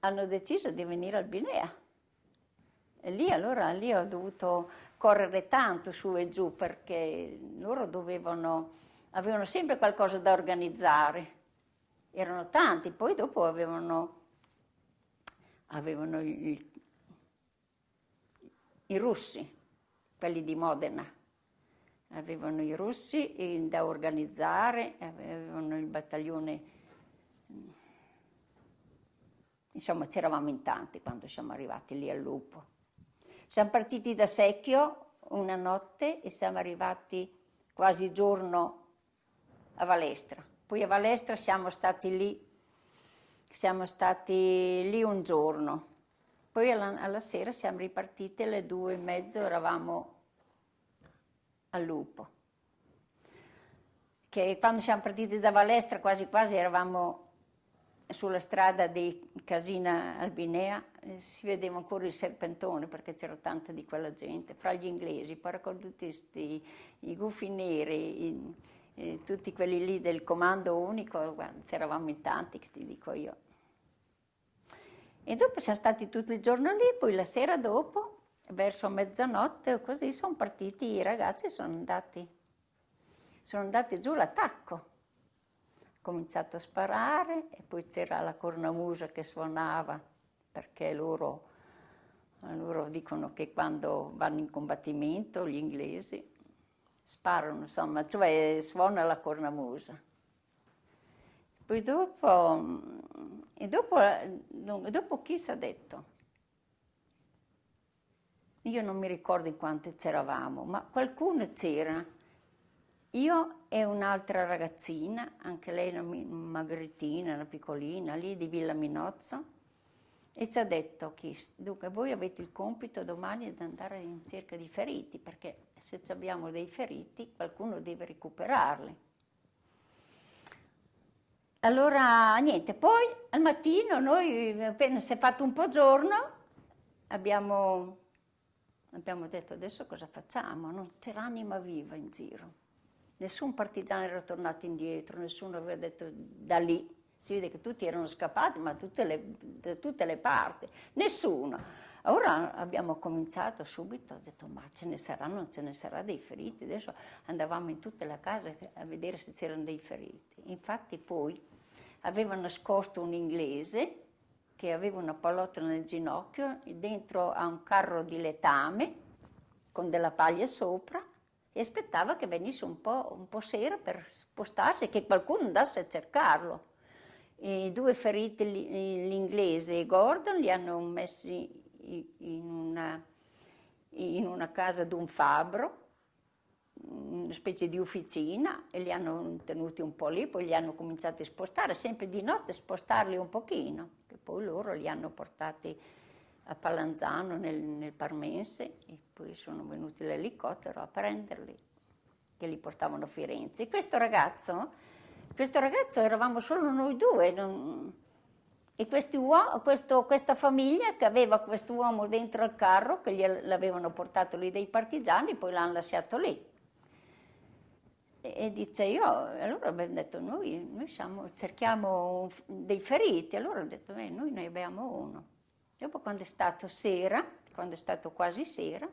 hanno deciso di venire al Binea. E lì allora lì ho dovuto correre tanto su e giù perché loro dovevano, avevano sempre qualcosa da organizzare. Erano tanti, poi dopo avevano, avevano i, i russi, quelli di Modena avevano i russi da organizzare, avevano il battaglione, insomma c'eravamo in tanti quando siamo arrivati lì al lupo. Siamo partiti da Secchio una notte e siamo arrivati quasi giorno a Valestra. Poi a Valestra siamo stati lì, siamo stati lì un giorno. Poi alla, alla sera siamo ripartiti alle due e mezzo, eravamo al lupo. Che quando siamo partiti da Valestra quasi quasi eravamo sulla strada di Casina Albinea, eh, si vedeva ancora il serpentone perché c'era tanta di quella gente, fra gli inglesi, i paracadutisti, i gufi neri, i, i, tutti quelli lì del comando unico, c'eravamo in tanti che ti dico io. E dopo siamo stati tutto il giorno lì, poi la sera dopo verso mezzanotte così sono partiti i ragazzi, sono andati, sono andati giù l'attacco. Cominciato a sparare e poi c'era la cornamusa che suonava perché loro, loro dicono che quando vanno in combattimento gli inglesi sparano, insomma, cioè suona la cornamusa. Poi dopo, e dopo, dopo chi si è detto? io non mi ricordo in quante c'eravamo, ma qualcuno c'era. Io e un'altra ragazzina, anche lei una magrettina, una piccolina, lì di Villa Minozzo, e ci ha detto, dunque voi avete il compito domani di andare in cerca di feriti, perché se abbiamo dei feriti qualcuno deve recuperarli. Allora, niente, poi al mattino noi, appena si è fatto un po' giorno, abbiamo Abbiamo detto adesso cosa facciamo? Non c'era anima viva in giro. Nessun partigiano era tornato indietro, nessuno aveva detto da lì. Si vede che tutti erano scappati, ma tutte le, da tutte le parti. Nessuno. Ora abbiamo cominciato subito, ho detto ma ce ne saranno, ce ne sarà dei feriti. Adesso andavamo in tutte le case a vedere se c'erano dei feriti. Infatti poi aveva nascosto un inglese che aveva una pallottola nel ginocchio, dentro a un carro di letame con della paglia sopra e aspettava che venisse un po', un po sera per spostarsi che qualcuno andasse a cercarlo. I due feriti, l'inglese e Gordon, li hanno messi in una, in una casa d'un fabbro, una specie di officina, e li hanno tenuti un po' lì, poi li hanno cominciati a spostare, sempre di notte spostarli un pochino che poi loro li hanno portati a Palanzano nel, nel Parmense e poi sono venuti l'elicottero a prenderli, che li portavano a Firenze. Questo ragazzo, questo ragazzo eravamo solo noi due, non, e questo, questa famiglia che aveva questo uomo dentro al carro, che l'avevano portato lì dei partigiani, poi l'hanno lasciato lì. E dice io, allora abbiamo detto noi, noi siamo, cerchiamo dei feriti, allora ho detto eh, noi ne abbiamo uno. Dopo quando è stato sera, quando è stato quasi sera,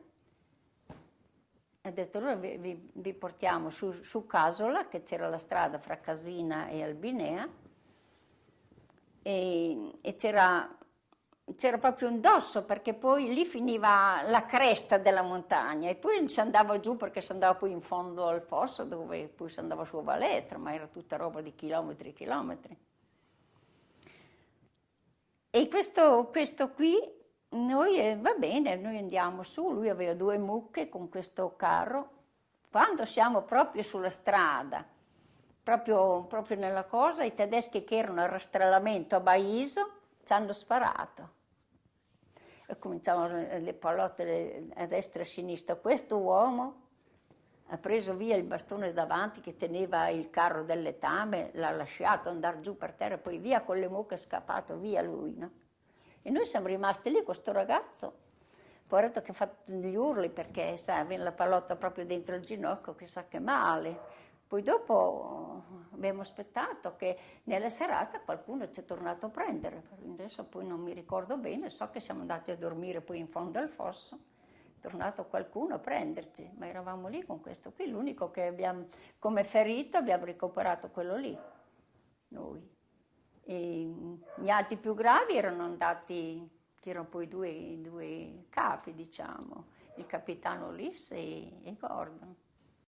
ho detto allora vi, vi portiamo su, su, Casola, che c'era la strada fra Casina e Albinea, e, e c'era c'era proprio un dosso perché poi lì finiva la cresta della montagna e poi si andava giù perché si andava poi in fondo al fosso dove poi si andava su a Valestra, ma era tutta roba di chilometri e chilometri. E questo, questo qui, noi eh, va bene, noi andiamo su, lui aveva due mucche con questo carro, quando siamo proprio sulla strada, proprio, proprio nella cosa, i tedeschi che erano al rastrellamento a Baiso ci hanno sparato. E cominciavano le pallotte a destra e a sinistra. Questo uomo ha preso via il bastone davanti che teneva il carro del letame, l'ha lasciato andare giù per terra, poi via con le mucche scappato via lui. No? E noi siamo rimasti lì con questo ragazzo, poveretto che ha fatto gli urli perché sa, aveva la pallotta proprio dentro il ginocchio, chissà che male. Poi dopo abbiamo aspettato che nella serata qualcuno ci è tornato a prendere, adesso poi non mi ricordo bene, so che siamo andati a dormire poi in fondo al fosso, tornato qualcuno a prenderci, ma eravamo lì con questo qui, l'unico che abbiamo come ferito abbiamo recuperato quello lì, noi. E gli altri più gravi erano andati, che erano poi due, due capi, diciamo, il capitano Ulisse e, e Gordon.